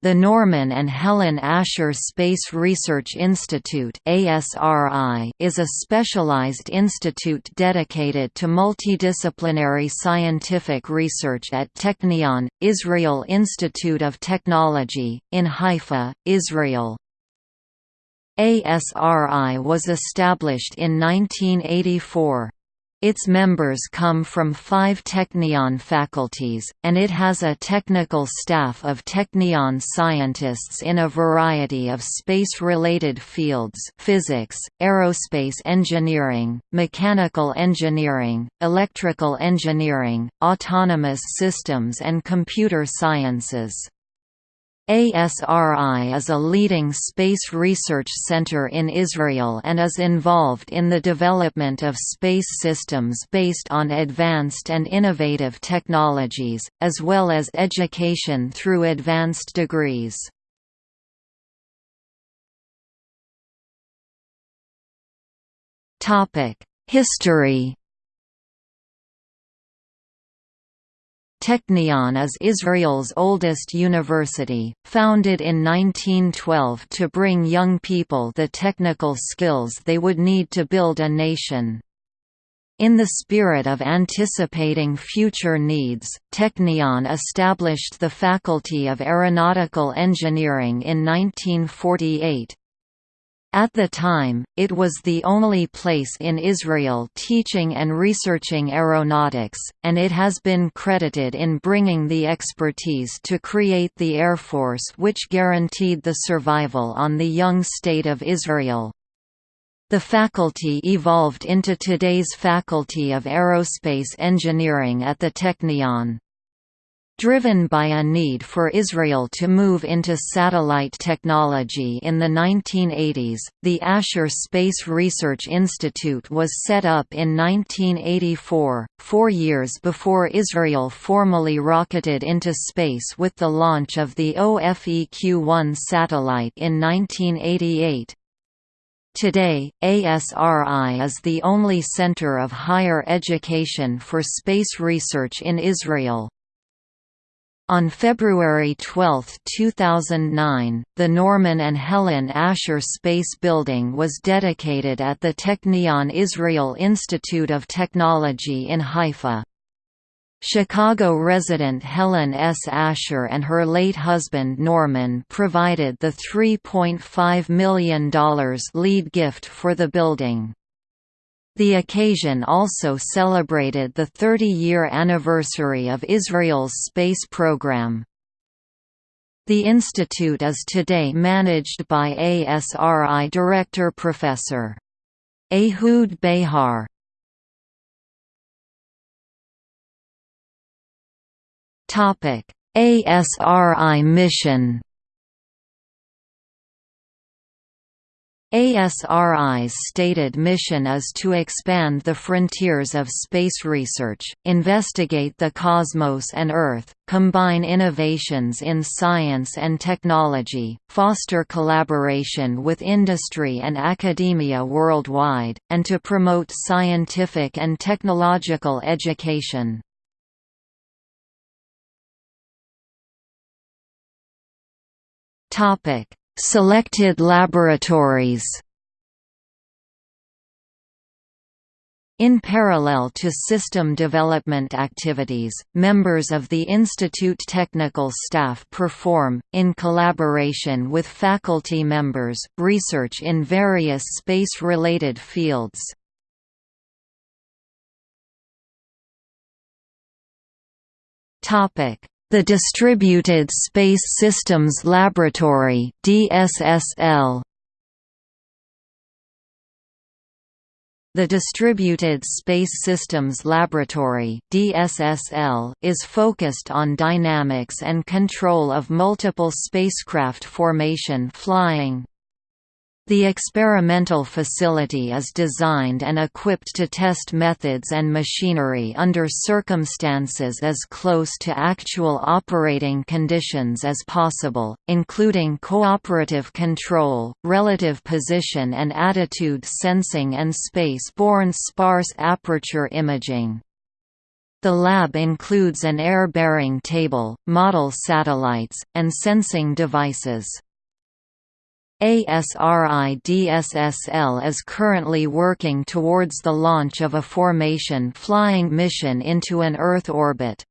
The Norman and Helen Asher Space Research Institute is a specialized institute dedicated to multidisciplinary scientific research at Technion, Israel Institute of Technology, in Haifa, Israel. ASRI was established in 1984. Its members come from five Technion faculties, and it has a technical staff of Technion scientists in a variety of space-related fields physics, aerospace engineering, mechanical engineering, electrical engineering, autonomous systems and computer sciences. ASRI is a leading space research center in Israel and is involved in the development of space systems based on advanced and innovative technologies, as well as education through advanced degrees. History Technion is Israel's oldest university, founded in 1912 to bring young people the technical skills they would need to build a nation. In the spirit of anticipating future needs, Technion established the Faculty of Aeronautical Engineering in 1948. At the time, it was the only place in Israel teaching and researching aeronautics, and it has been credited in bringing the expertise to create the Air Force which guaranteed the survival on the young state of Israel. The faculty evolved into today's Faculty of Aerospace Engineering at the Technion. Driven by a need for Israel to move into satellite technology in the 1980s, the Asher Space Research Institute was set up in 1984, four years before Israel formally rocketed into space with the launch of the OFEQ-1 satellite in 1988. Today, ASRI is the only center of higher education for space research in Israel. On February 12, 2009, the Norman and Helen Asher Space Building was dedicated at the Technion Israel Institute of Technology in Haifa. Chicago resident Helen S. Asher and her late husband Norman provided the $3.5 million lead gift for the building. The occasion also celebrated the 30-year anniversary of Israel's space program. The institute is today managed by ASRI Director Professor. Ehud Behar ASRI mission ASRI's stated mission is to expand the frontiers of space research, investigate the cosmos and Earth, combine innovations in science and technology, foster collaboration with industry and academia worldwide, and to promote scientific and technological education. Selected laboratories In parallel to system development activities, members of the Institute technical staff perform, in collaboration with faculty members, research in various space-related fields. The Distributed Space Systems Laboratory DSSL The Distributed Space Systems Laboratory DSSL is focused on dynamics and control of multiple spacecraft formation flying. The experimental facility is designed and equipped to test methods and machinery under circumstances as close to actual operating conditions as possible, including cooperative control, relative position and attitude sensing and space-borne sparse aperture imaging. The lab includes an air-bearing table, model satellites, and sensing devices. ASRI DSSL is currently working towards the launch of a formation flying mission into an Earth orbit.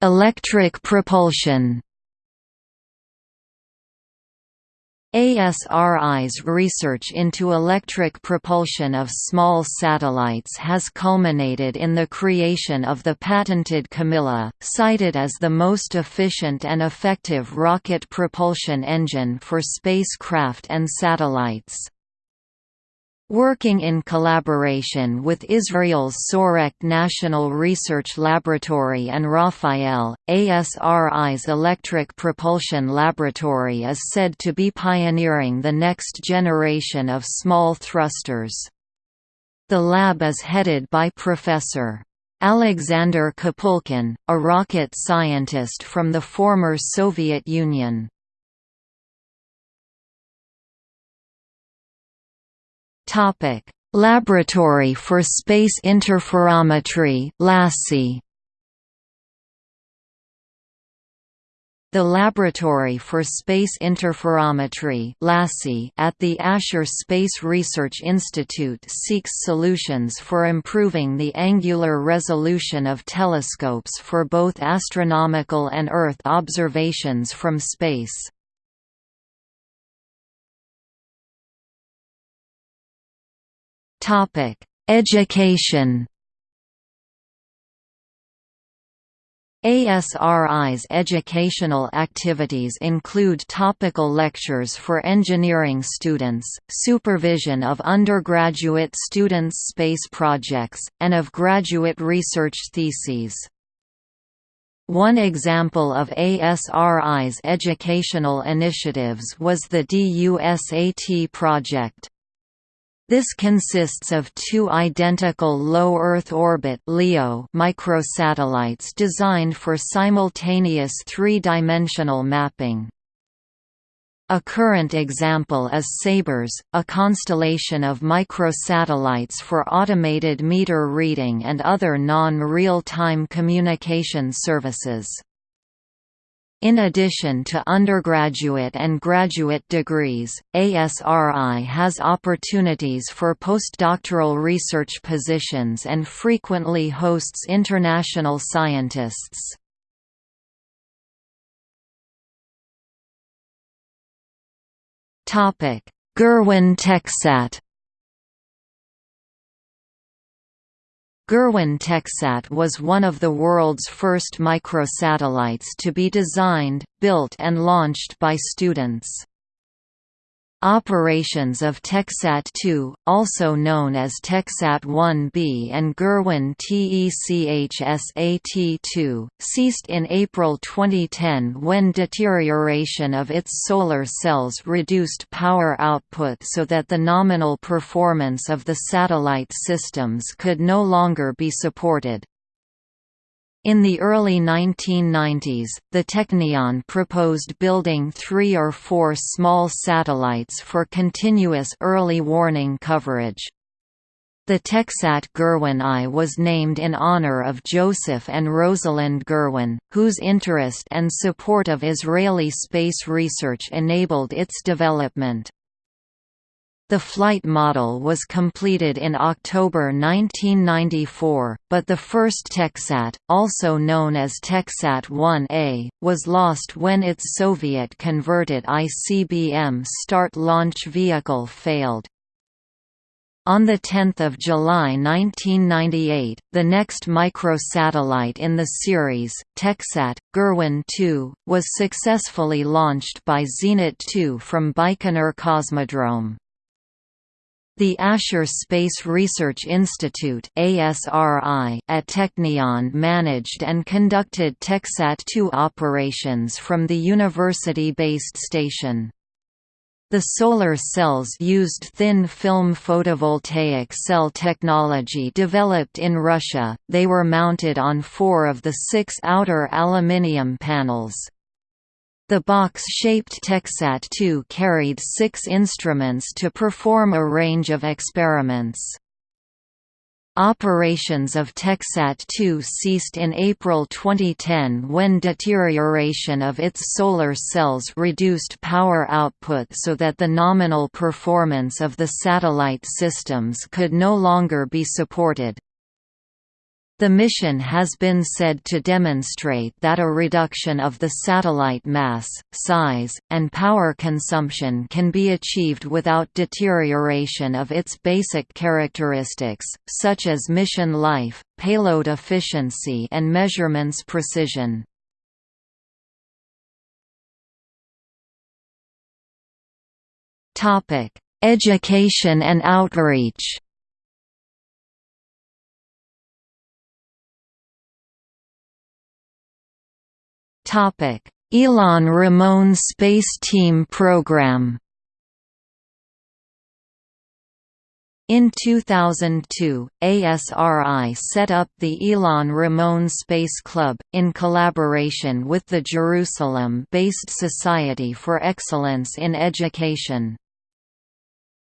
Electric propulsion ASRI's research into electric propulsion of small satellites has culminated in the creation of the patented CAMILA, cited as the most efficient and effective rocket propulsion engine for spacecraft and satellites. Working in collaboration with Israel's Soreq National Research Laboratory and Rafael, ASRI's Electric Propulsion Laboratory is said to be pioneering the next generation of small thrusters. The lab is headed by Professor. Alexander Kapulkin, a rocket scientist from the former Soviet Union. Topic: Laboratory for Space Interferometry (LASI). The Laboratory for Space Interferometry at the Asher Space Research Institute seeks solutions for improving the angular resolution of telescopes for both astronomical and Earth observations from space. Topic: Education. ASRI's educational activities include topical lectures for engineering students, supervision of undergraduate students' space projects, and of graduate research theses. One example of ASRI's educational initiatives was the DUSAT project. This consists of two identical low Earth orbit (LEO) microsatellites designed for simultaneous three-dimensional mapping. A current example is SABRES, a constellation of microsatellites for automated meter reading and other non-real-time communication services. In addition to undergraduate and graduate degrees, ASRI has opportunities for postdoctoral research positions and frequently hosts international scientists. Gurwin TechSat Gurwin TechSat was one of the world's first microsatellites to be designed, built and launched by students. Operations of TechSat-2, also known as TechSat-1B and Gurwin TECHSAT-2, ceased in April 2010 when deterioration of its solar cells reduced power output so that the nominal performance of the satellite systems could no longer be supported. In the early 1990s, the Technion proposed building three or four small satellites for continuous early warning coverage. The Techsat Gurwin I was named in honor of Joseph and Rosalind Gurwin, whose interest and support of Israeli space research enabled its development. The flight model was completed in October 1994, but the first TechSat, also known as TechSat 1A, was lost when its Soviet-converted ICBM start launch vehicle failed. On 10 July 1998, the next microsatellite in the series, TechSat, Gurwin 2, was successfully launched by Zenit 2 from Baikonur Cosmodrome. The Asher Space Research Institute ASRI at Technion managed and conducted TechSat-2 operations from the university-based station. The solar cells used thin film photovoltaic cell technology developed in Russia, they were mounted on four of the six outer aluminium panels. The box-shaped TechSat-2 carried six instruments to perform a range of experiments. Operations of TechSat-2 ceased in April 2010 when deterioration of its solar cells reduced power output so that the nominal performance of the satellite systems could no longer be supported. The mission has been said to demonstrate that a reduction of the satellite mass, size, and power consumption can be achieved without deterioration of its basic characteristics, such as mission life, payload efficiency and measurements precision. Education and outreach Ilan Ramon Space Team Program In 2002, ASRI set up the Ilan Ramon Space Club, in collaboration with the Jerusalem-based Society for Excellence in Education.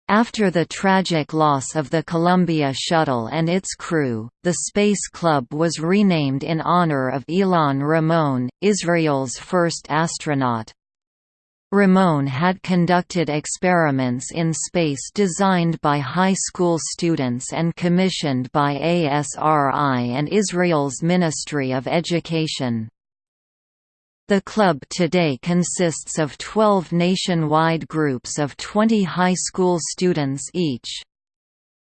After the tragic loss of the Columbia Shuttle and its crew, the Space Club was renamed in honor of Ilan Ramon, Israel's first astronaut. Ramon had conducted experiments in space designed by high school students and commissioned by ASRI and Israel's Ministry of Education. The club today consists of 12 nationwide groups of 20 high school students each.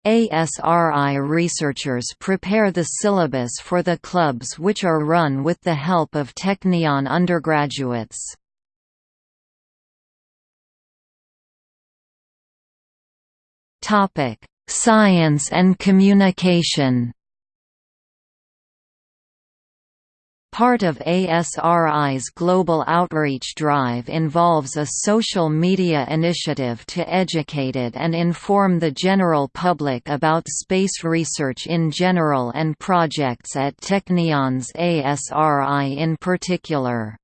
ASRI researchers prepare the syllabus for the clubs which are run with the help of Technion undergraduates. Science and communication Part of ASRI's global outreach drive involves a social media initiative to educate and inform the general public about space research in general and projects at Technion's ASRI in particular.